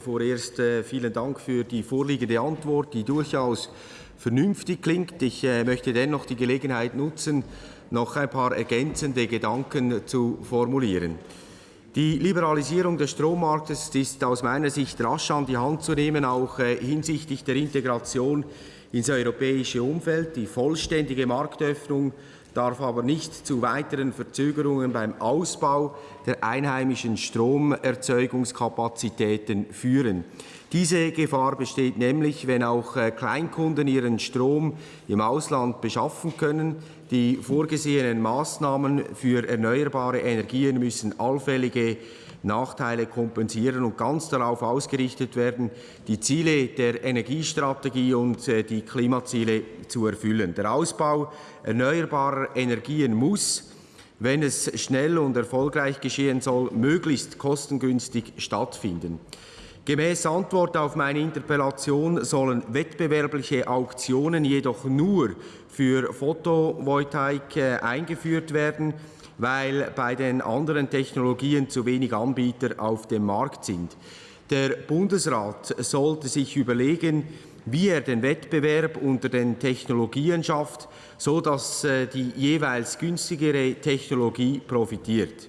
Vorerst äh, vielen Dank für die vorliegende Antwort, die durchaus vernünftig klingt. Ich äh, möchte dennoch die Gelegenheit nutzen, noch ein paar ergänzende Gedanken zu formulieren. Die Liberalisierung des Strommarktes ist aus meiner Sicht rasch an die Hand zu nehmen, auch äh, hinsichtlich der Integration ins europäische Umfeld. Die vollständige Marktöffnung darf aber nicht zu weiteren Verzögerungen beim Ausbau der einheimischen Stromerzeugungskapazitäten führen. Diese Gefahr besteht nämlich, wenn auch äh, Kleinkunden ihren Strom im Ausland beschaffen können. Die vorgesehenen Maßnahmen für erneuerbare Energien müssen allfällige Nachteile kompensieren und ganz darauf ausgerichtet werden, die Ziele der Energiestrategie und äh, die Klimaziele zu erfüllen. Der Ausbau erneuerbarer Energien muss, wenn es schnell und erfolgreich geschehen soll, möglichst kostengünstig stattfinden. Gemäß Antwort auf meine Interpellation sollen wettbewerbliche Auktionen jedoch nur für Photovoltaik äh, eingeführt werden, weil bei den anderen Technologien zu wenig Anbieter auf dem Markt sind. Der Bundesrat sollte sich überlegen, wie er den Wettbewerb unter den Technologien schafft, so dass äh, die jeweils günstigere Technologie profitiert.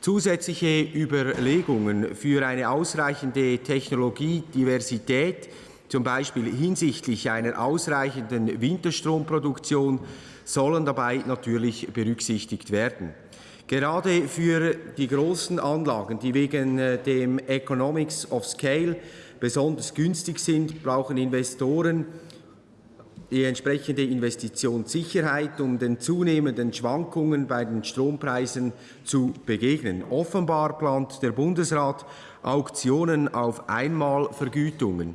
Zusätzliche Überlegungen für eine ausreichende Technologiediversität, zum Beispiel hinsichtlich einer ausreichenden Winterstromproduktion, sollen dabei natürlich berücksichtigt werden. Gerade für die großen Anlagen, die wegen äh, dem Economics of Scale besonders günstig sind, brauchen Investoren die entsprechende Investitionssicherheit, um den zunehmenden Schwankungen bei den Strompreisen zu begegnen. Offenbar plant der Bundesrat Auktionen auf Einmalvergütungen.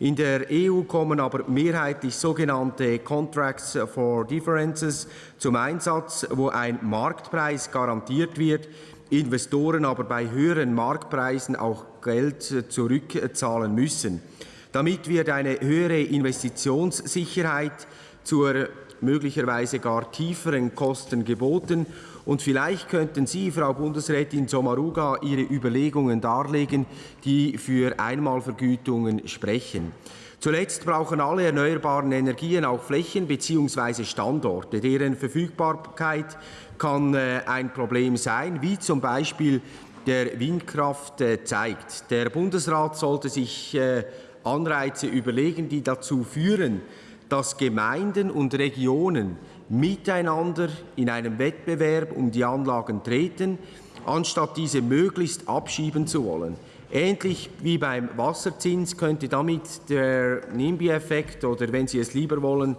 In der EU kommen aber mehrheitlich sogenannte Contracts for Differences zum Einsatz, wo ein Marktpreis garantiert wird, Investoren aber bei höheren Marktpreisen auch Geld zurückzahlen müssen. Damit wird eine höhere Investitionssicherheit zur möglicherweise gar tieferen Kosten geboten. Und vielleicht könnten Sie, Frau Bundesrätin Sommaruga, Ihre Überlegungen darlegen, die für Einmalvergütungen sprechen. Zuletzt brauchen alle erneuerbaren Energien auch Flächen bzw. Standorte. Deren Verfügbarkeit kann äh, ein Problem sein, wie zum Beispiel der Windkraft äh, zeigt. Der Bundesrat sollte sich äh, Anreize überlegen, die dazu führen, dass Gemeinden und Regionen miteinander in einem Wettbewerb um die Anlagen treten, anstatt diese möglichst abschieben zu wollen. Ähnlich wie beim Wasserzins könnte damit der NIMBY-Effekt oder, wenn Sie es lieber wollen,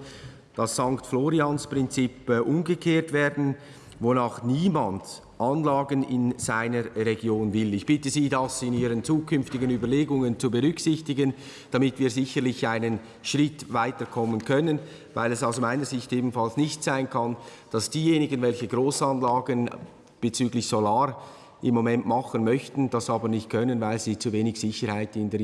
das St. Florians-Prinzip äh, umgekehrt werden, wonach niemand Anlagen in seiner Region will. Ich bitte Sie, das in Ihren zukünftigen Überlegungen zu berücksichtigen, damit wir sicherlich einen Schritt weiterkommen können, weil es aus meiner Sicht ebenfalls nicht sein kann, dass diejenigen, welche Großanlagen bezüglich Solar im Moment machen möchten, das aber nicht können, weil sie zu wenig Sicherheit in der